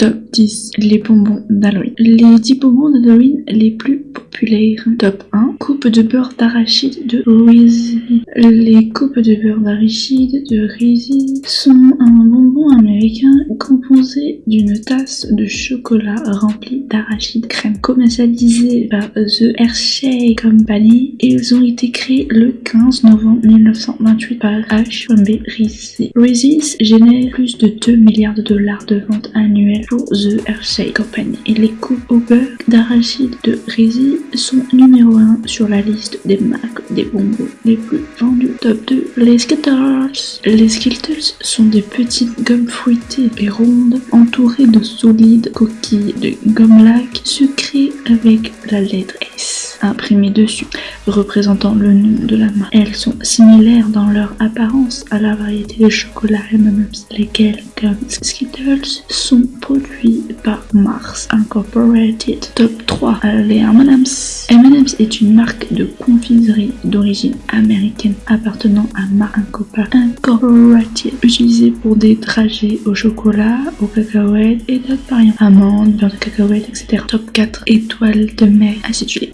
Top 10. Les bonbons d'Halloween. Les 10 bonbons d'Halloween les plus populaires. Top 1. Coupe de beurre d'arachide de Rizzi. Les coupes de beurre d'arachide de Rizzi sont un bonbon américain composé d'une tasse de chocolat remplie d'arachide crème. Commercialisé par The Hershey Company, ils ont été créés le 15 novembre 1928 par H.B. Rizzi. Rizzi génère plus de 2 milliards de dollars de ventes annuelles pour The Hershey Company. Et les coupes au beurre d'arachide de Rizzi sont numéro 1 sur la liste des marques des bonbons les plus vendus. Top 2, les Skittles. Les Skittles sont des petites gommes fruitées et rondes entourées de solides coquilles de gomme lac sucrées avec la lettre S imprimée dessus, représentant le nom de la marque. Elles sont similaires dans leur apparence à la variété de chocolat M&M's, lesquels, comme Skittles, sont produits par Mars Incorporated. Top 3. Les M&M's. M&M's est une marque de confiserie d'origine américaine appartenant à Mars Incorporated, utilisée pour des trajets au chocolat, au cacahuètes et d'autres variantes. Amandes, beurre de cacahuètes, etc. Top 4. Étoiles de mer acidulées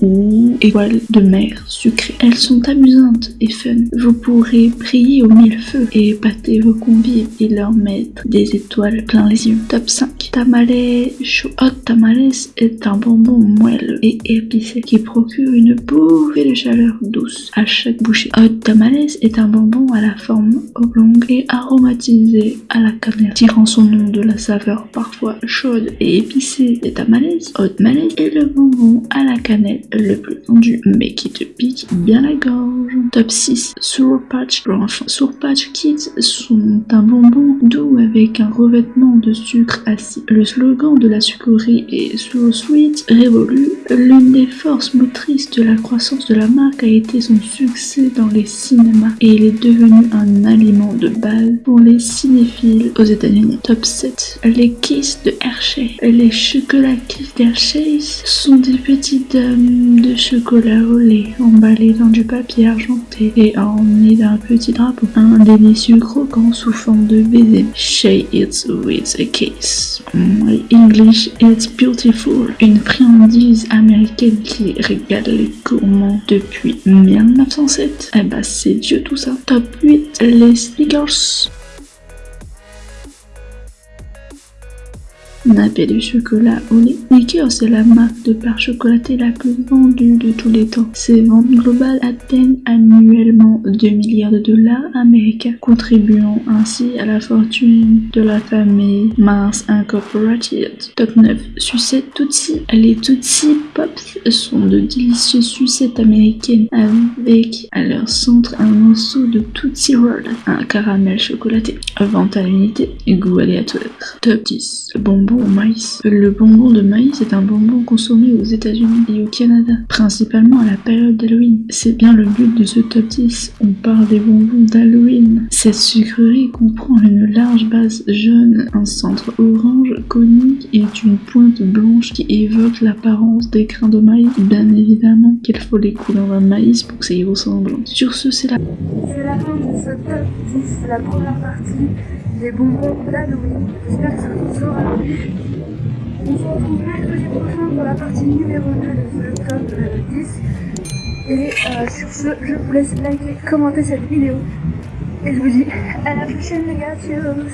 étoiles de mer sucrées. Elles sont amusantes et fun. Vous pourrez prier au mille feux et épater vos convives et leur mettre des étoiles plein les yeux. Top 5. Tamales chaud. Hot tamales est un bonbon moelleux et épicé qui procure une bouffée de chaleur douce à chaque bouchée. Hot tamales est un bonbon à la forme oblongue et aromatisé à la cannelle, tirant son nom de la saveur parfois chaude et épicée des tamales. Hot tamales est le bonbon à la cannelle le vendu, mais qui te pique bien la gorge. Top 6. Sour Patch Blanche. Sour Patch Kids sont un bonbon doux avec un revêtement de sucre acide. Le slogan de la sucrerie est Sour Sweet révolue. L'une des forces motrices de la croissance de la marque a été son succès dans les cinémas et il est devenu un aliment de base pour les cinéphiles aux États-Unis. Top 7. Les Kiss de Hershey. Les chocolats Kiss d'Hershey sont des petites dames de chocolat au lait emballées dans du papier argenté et ornées d'un petit drapeau. Un délicieux croquant sous forme de baiser. Shay it with a kiss. My English it's beautiful. Une friandise américaine qui régale les gourmands depuis 1907. Eh bah c'est Dieu tout ça. Top 8. Les Snickers. Nappé de chocolat au lait. Snickers est la marque de pain chocolaté la plus vendue de tous les temps. Ses ventes globales atteignent annuellement 2 milliards de dollars américains, contribuant ainsi à la fortune de la famille Mars Incorporated. Top 9. Sucette Tootsie. Les Tootsie Pops sont de délicieuses sucettes américaines avec à leur centre un morceau de Tootsie Roll, un caramel chocolaté. Vente à l'unité, goût aléatoire. Top 10. Bonbon au maïs. Le bonbon de maïs est un bonbon consommé aux États-Unis et au Canada, principalement à la période d'Halloween. C'est bien le but de ce top 10. On parle des bonbons d'Halloween. Cette sucrerie comprend une large base jaune, un centre orange conique et une pointe blanche qui évoque l'apparence des grains de maïs. Bien évidemment qu'il faut les couler dans maïs pour que ça y ressemble. Sur ce, c'est la... C'est la fin de ce top 10, la première partie des bonbons d'Halloween. J'espère que ça vous aura plu. On se retrouve mercredi prochain pour la partie numéro 2 de ce top euh, 10. Et euh, sur ce, je vous laisse liker, commenter cette vidéo. Et je vous dis à la prochaine les gars, tchuss